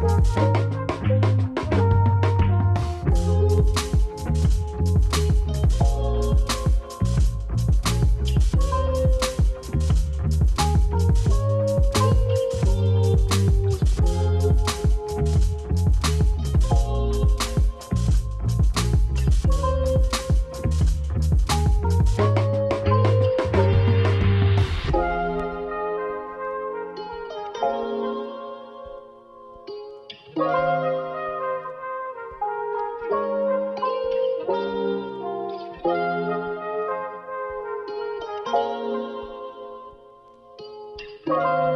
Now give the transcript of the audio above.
Música Música